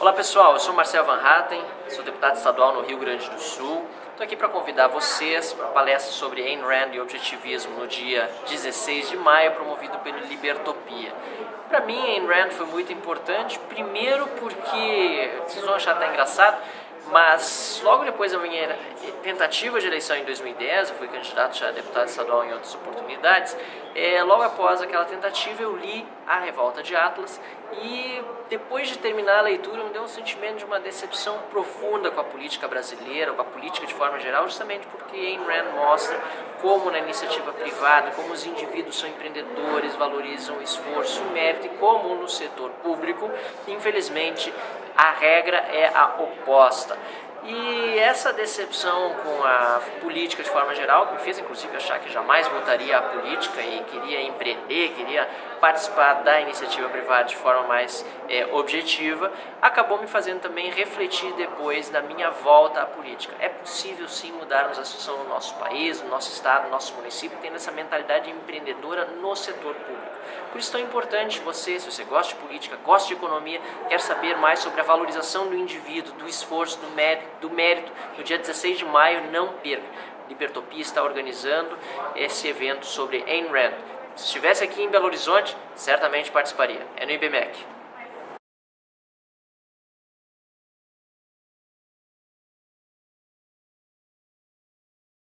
Olá pessoal, eu sou Marcel Van Hatten, sou deputado estadual no Rio Grande do Sul. Estou aqui para convidar vocês para a palestra sobre Ayn Rand e objetivismo no dia 16 de maio, promovido pelo Libertopia. Para mim, Ayn Rand foi muito importante, primeiro porque, vocês vão achar até engraçado, mas logo depois da minha tentativa de eleição em 2010, eu fui candidato já a deputado estadual em outras oportunidades, é, logo após aquela tentativa eu li A Revolta de Atlas e depois de terminar a leitura me deu um sentimento de uma decepção profunda com a política brasileira, com a política de forma geral, justamente porque Ayn Rand mostra como na iniciativa privada, como os indivíduos são empreendedores, valorizam o esforço, o mérito e como no setor público, infelizmente, a regra é a oposta. E essa decepção com a política de forma geral, que me fez inclusive achar que jamais voltaria à política e queria empreender, queria participar da iniciativa privada de forma mais é, objetiva, acabou me fazendo também refletir depois da minha volta à política. É possível sim mudarmos a situação no nosso país, no nosso estado, no nosso município, tendo essa mentalidade empreendedora no setor público. Por isso é tão importante você, se você gosta de política, gosta de economia, quer saber mais sobre a valorização do indivíduo, do esforço, do mérito, do mérito, no dia 16 de maio, não perca. Libertopia está organizando esse evento sobre Ayn Rand. Se estivesse aqui em Belo Horizonte, certamente participaria. É no IBMEC.